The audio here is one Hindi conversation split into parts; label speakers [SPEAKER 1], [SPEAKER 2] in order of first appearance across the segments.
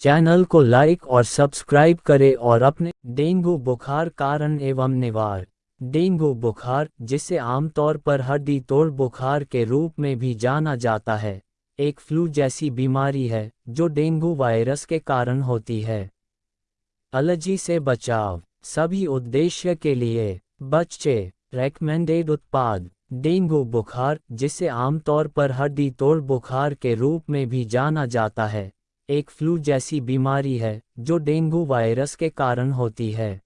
[SPEAKER 1] चैनल को लाइक और सब्सक्राइब करें और अपने डेंगू बुखार कारण एवं निवार डेंगू बुखार, जिसे आमतौर पर हड्डी तोड़ बुखार के रूप में भी जाना जाता है, एक फ्लू जैसी बीमारी है, जो डेंगू वायरस के कारण होती है। एलर्जी से बचाव, सभी उद्देश्य के लिए, बच्चे रेकमेंडेड उत्पाद, डेंगू बुखार, जिसे आमतौर पर हड्डी तोड़ बुखार के रूप में भी जाना जाता है। एक फ्लू जैसी बीमारी है, जो डेंगू वायरस के कारण होती है।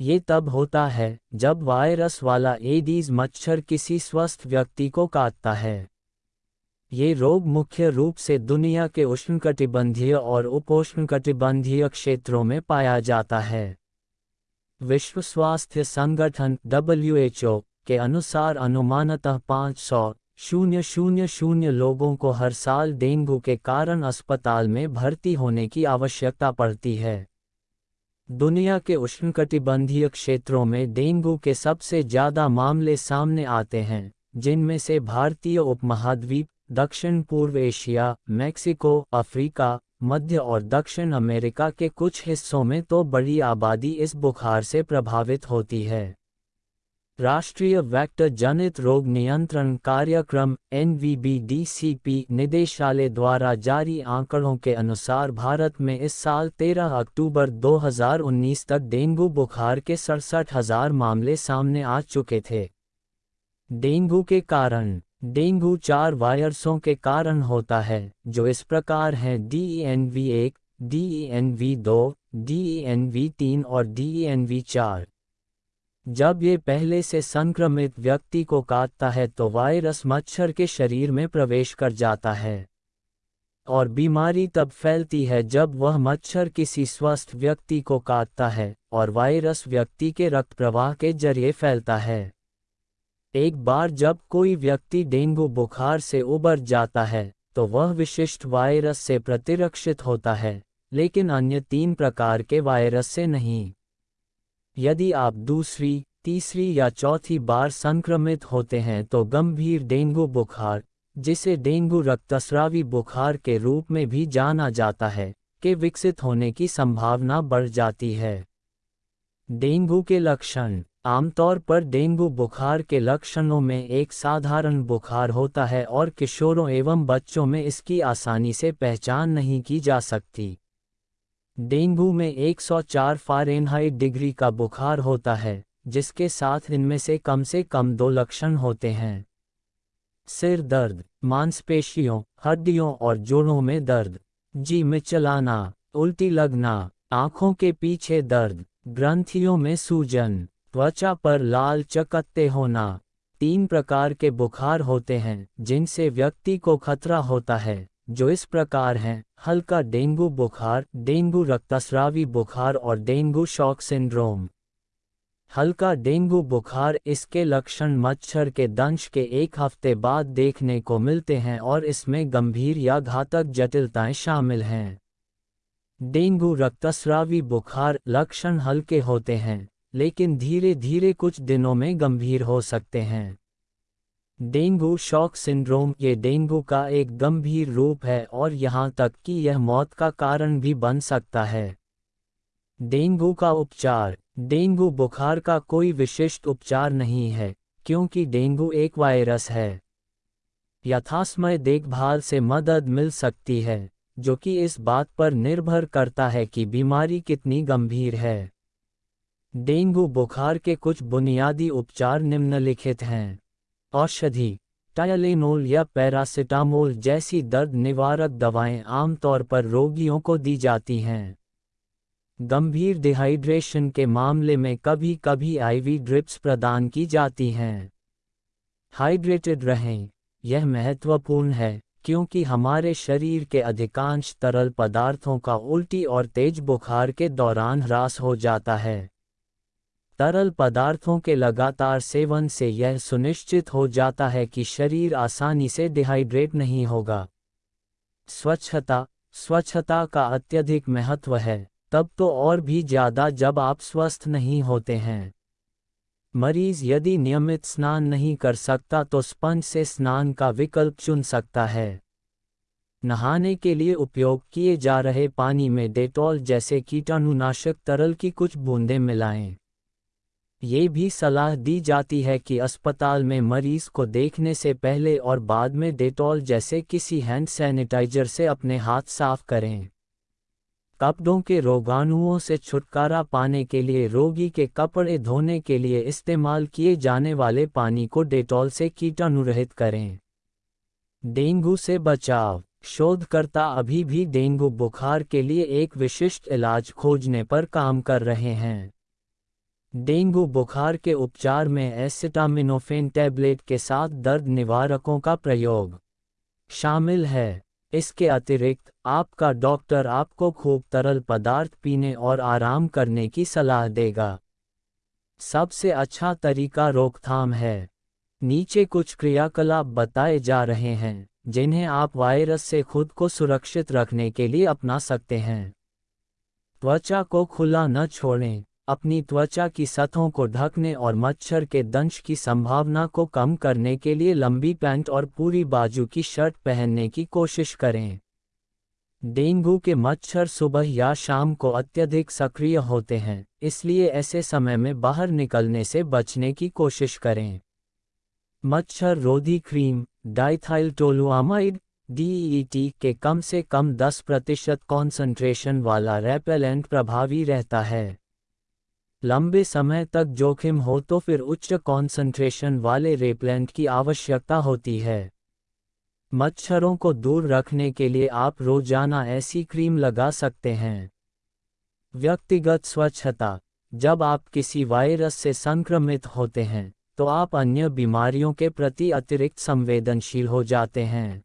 [SPEAKER 1] ये तब होता है, जब वायरस वाला एडीज मच्छर किसी स्वस्थ व्यक्ति को काटता है। ये रोग मुख्य रूप से दुनिया के उष्णकटिबंधीय और उपोष्णकटिबंधीय क्षेत्रों में पाया जाता है। विश्व स्वास्थ्य संगठन डब्ल्यूएचओ के अनुसार अनुमानतः 500 शून्य शून्य शून्य लोगों को हर साल डेंगू के कारण अस्पताल में भर्ती होने की आवश्यकता पड़ती है। दुनिया के उष्णकटिबंधीय क्षेत्रों में डेंगू के सबसे ज़्यादा मामले सामने आते हैं, जिनमें से भारतीय उपमहाद्वीप, दक्षिण पूर्व एशिया, मैक्सिको, अफ्रीका, मध्य और दक्षिण अमेरिका के कुछ हिस्सों में तो बड़ी आबादी इस बुखार से प्रभावित होती है। राष्ट्रीय वेक्टर जनित रोग नियंत्रण कार्यक्रम एन निदेशालय द्वारा जारी आंकड़ों के अनुसार भारत में इस साल 13 अक्टूबर 2019 तक डेंगू बुखार के सड़सठ हज़ार मामले सामने आ चुके थे। डेंगू के कारण, डेंगू चार वायरसों के कारण होता है, जो इस प्रकार हैं डी एन वी एक डी एन वी दो डी एन वी तीन और डी एन वी चार। जब ये पहले से संक्रमित व्यक्ति को काटता है तो वायरस मच्छर के शरीर में प्रवेश कर जाता है। और बीमारी तब फैलती है जब वह मच्छर किसी स्वस्थ व्यक्ति को काटता है और वायरस व्यक्ति के रक्त प्रवाह के ज़रिए फैलता है। एक बार जब कोई व्यक्ति डेंगू बुखार से उबर जाता है तो वह विशिष्ट वायरस से प्रतिरक्षित होता है, लेकिन अन्य तीन प्रकार के वायरस से नहीं। यदि आप दूसरी, तीसरी या चौथी बार संक्रमित होते हैं तो गंभीर डेंगू बुखार, जिसे डेंगू रक्तस्रावी बुखार के रूप में भी जाना जाता है, के विकसित होने की संभावना बढ़ जाती है। डेंगू के लक्षण, आमतौर पर डेंगू बुखार के लक्षणों में एक साधारण बुखार होता है और किशोरों एवं बच्चों में इसकी आसानी से पहचान नहीं की जा सकती। डेंगू में 104 फारेनहाइट डिग्री का बुखार होता है, जिसके साथ इनमें से कम से कम दो लक्षण होते हैं। सिर दर्द, मांसपेशियों, हड्डियों और जोड़ों में दर्द। जी में चलाना, उल्टी लगना, आँखों के पीछे दर्द, ग्रंथियों में सूजन, त्वचा पर लाल चकत्ते होना। तीन प्रकार के बुखार होते हैं, जिनसे व्यक्ति को खतरा होता है। जो इस प्रकार हैं, हल्का डेंगू बुखार, डेंगू रक्तस्रावी बुखार और डेंगू शॉक सिंड्रोम। हल्का डेंगू बुखार इसके लक्षण मच्छर के दंश के एक हफ़्ते बाद देखने को मिलते हैं और इसमें गंभीर या घातक जटिलताएँ शामिल हैं। डेंगू रक्तस्रावी बुखार लक्षण हल्के होते हैं, लेकिन धीरे धीरे कुछ दिनों में गंभीर हो सकते हैं। डेंगू शॉक सिंड्रोम ये डेंगू का एक गंभीर रूप है और यहाँ तक कि यह मौत का कारण भी बन सकता है। डेंगू का उपचार। डेंगू बुखार का कोई विशिष्ट उपचार नहीं है, क्योंकि डेंगू एक वायरस है। यथासमय देखभाल से मदद मिल सकती है, जो कि इस बात पर निर्भर करता है कि बीमारी कितनी गंभीर है। डेंगू बुखार के कुछ बुनियादी उपचार निम्नलिखित हैं। औषधि, टायलेनोल या पैरासिटामोल जैसी दर्द निवारक दवाएँ आमतौर पर रोगियों को दी जाती हैं। गंभीर डिहाइड्रेशन के मामले में कभी कभी आईवी ड्रिप्स प्रदान की जाती हैं। हाइड्रेटेड रहें, यह महत्वपूर्ण है, क्योंकि हमारे शरीर के अधिकांश तरल पदार्थों का उल्टी और तेज बुखार के दौरान ह्रास हो जाता है। तरल पदार्थों के लगातार सेवन से यह सुनिश्चित हो जाता है कि शरीर आसानी से डिहाइड्रेट नहीं होगा। स्वच्छता स्वच्छता का अत्यधिक महत्व है, तब तो और भी ज़्यादा जब आप स्वस्थ नहीं होते हैं। मरीज़ यदि नियमित स्नान नहीं कर सकता तो स्पंज से स्नान का विकल्प चुन सकता है। नहाने के लिए उपयोग किए जा रहे पानी में डेटॉल जैसे कीटाणुनाशक तरल की कुछ बूंदें मिलाएँ। ये भी सलाह दी जाती है कि अस्पताल में मरीज़ को देखने से पहले और बाद में डेटॉल जैसे किसी हैंड सैनिटाइजर से अपने हाथ साफ़ करें। कपड़ों के रोगाणुओं से छुटकारा पाने के लिए, रोगी के कपड़े धोने के लिए इस्तेमाल किए जाने वाले पानी को डेटॉल से कीटाणुरहित करें। डेंगू से बचाव। शोधकर्ता अभी भी डेंगू बुखार के लिए एक विशिष्ट इलाज खोजने पर काम कर रहे हैं। डेंगू बुखार के उपचार में एसिटामिनोफेन टैबलेट के साथ दर्द निवारकों का प्रयोग शामिल है। इसके अतिरिक्त, आपका डॉक्टर आपको खूब तरल पदार्थ पीने और आराम करने की सलाह देगा। सबसे अच्छा तरीका रोकथाम है। नीचे कुछ क्रियाकलाप बताए जा रहे हैं, जिन्हें आप वायरस से खुद को सुरक्षित रखने के लिए अपना सकते हैं। त्वचा को खुला न छोड़ें। अपनी त्वचा की सतहों को ढकने और मच्छर के दंश की संभावना को कम करने के लिए लंबी पैंट और पूरी बाजू की शर्ट पहनने की कोशिश करें। डेंगू के मच्छर सुबह या शाम को अत्यधिक सक्रिय होते हैं, इसलिए ऐसे समय में बाहर निकलने से बचने की कोशिश करें। मच्छर रोधी क्रीम, डाइथाइलटोलुआमाइड डीईटी के कम से कम 10 प्रतिशत कॉन्सेंट्रेशन वाला रेपेलेंट प्रभावी रहता है। लंबे समय तक जोखिम हो तो फिर उच्च कॉन्सेंट्रेशन वाले रेपेलेंट की आवश्यकता होती है। मच्छरों को दूर रखने के लिए आप रोज़ाना ऐसी क्रीम लगा सकते हैं। व्यक्तिगत स्वच्छता, जब आप किसी वायरस से संक्रमित होते हैं तो आप अन्य बीमारियों के प्रति अतिरिक्त संवेदनशील हो जाते हैं।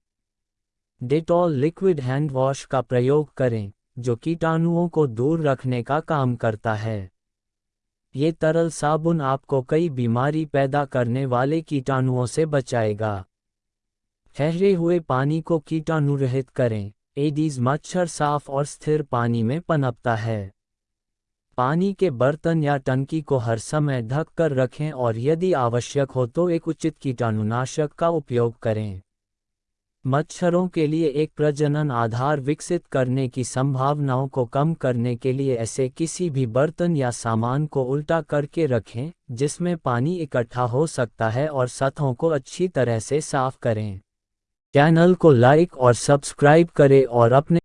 [SPEAKER 1] डेटॉल लिक्विड हैंड वॉश का प्रयोग करें, जो कीटाणुओं को दूर रखने का काम करता है। ये तरल साबुन आपको कई बीमारी पैदा करने वाले कीटाणुओं से बचाएगा। ठहरे हुए पानी को कीटाणु रहित करें। एडीज मच्छर साफ़ और स्थिर पानी में पनपता है। पानी के बर्तन या टंकी को हर समय ढक कर रखें और यदि आवश्यक हो तो एक उचित कीटाणुनाशक का उपयोग करें। मच्छरों के लिए एक प्रजनन आधार विकसित करने की संभावनाओं को कम करने के लिए ऐसे किसी भी बर्तन या सामान को उल्टा करके रखें, जिसमें पानी इकट्ठा हो सकता है और सतहों को अच्छी तरह से साफ़ करें। चैनल को लाइक और सब्सक्राइब करें और अपने